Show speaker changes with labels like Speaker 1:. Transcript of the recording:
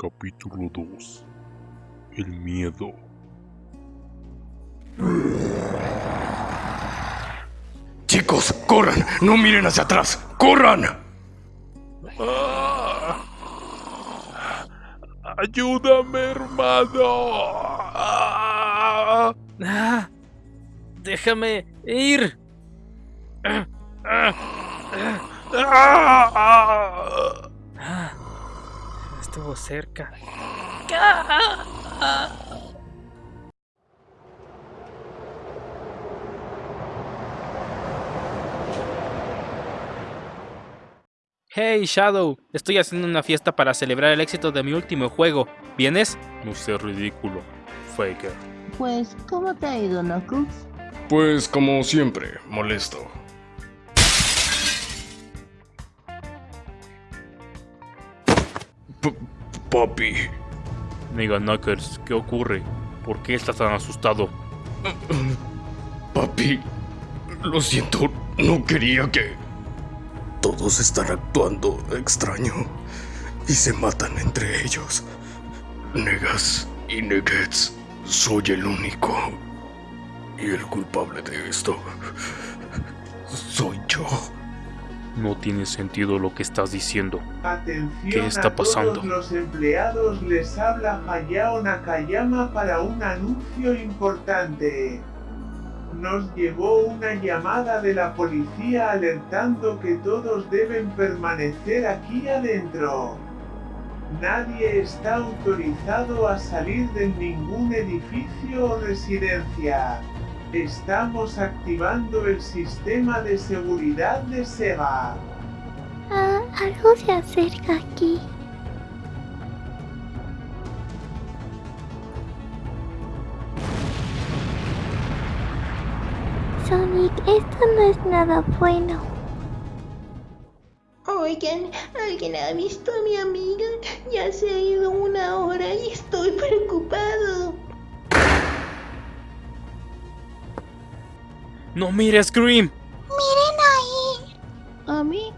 Speaker 1: Capítulo 2 El miedo.
Speaker 2: Chicos, corran, no miren hacia atrás, corran.
Speaker 1: Ayúdame, hermano.
Speaker 3: Ah, déjame ir. Estuvo cerca. Hey Shadow, estoy haciendo una fiesta para celebrar el éxito de mi último juego. ¿Vienes?
Speaker 1: No seas ridículo, Faker.
Speaker 4: Pues, ¿cómo te ha ido, Knuckles?
Speaker 2: Pues como siempre, molesto. Papi,
Speaker 1: Mega Knuckles, ¿qué ocurre? ¿Por qué estás tan asustado?
Speaker 2: papi, lo siento, no quería que... Todos están actuando extraño y se matan entre ellos. Negas y Nuggets, soy el único. Y el culpable de esto.
Speaker 1: No tiene sentido lo que estás diciendo.
Speaker 5: Atención
Speaker 1: ¿Qué está
Speaker 5: a
Speaker 1: pasando?
Speaker 5: todos los empleados, les habla Hayao Nakayama para un anuncio importante. Nos llegó una llamada de la policía alertando que todos deben permanecer aquí adentro. Nadie está autorizado a salir de ningún edificio o residencia. Estamos activando el sistema de seguridad de Sega.
Speaker 6: Ah, algo se acerca aquí. Sonic, esto no es nada bueno.
Speaker 4: Oigan, ¿alguien ha visto a mi amiga? Ya se ha ido una hora y estoy preocupado.
Speaker 3: ¡No mires, Scream!
Speaker 6: Miren ahí.
Speaker 4: ¿A mí?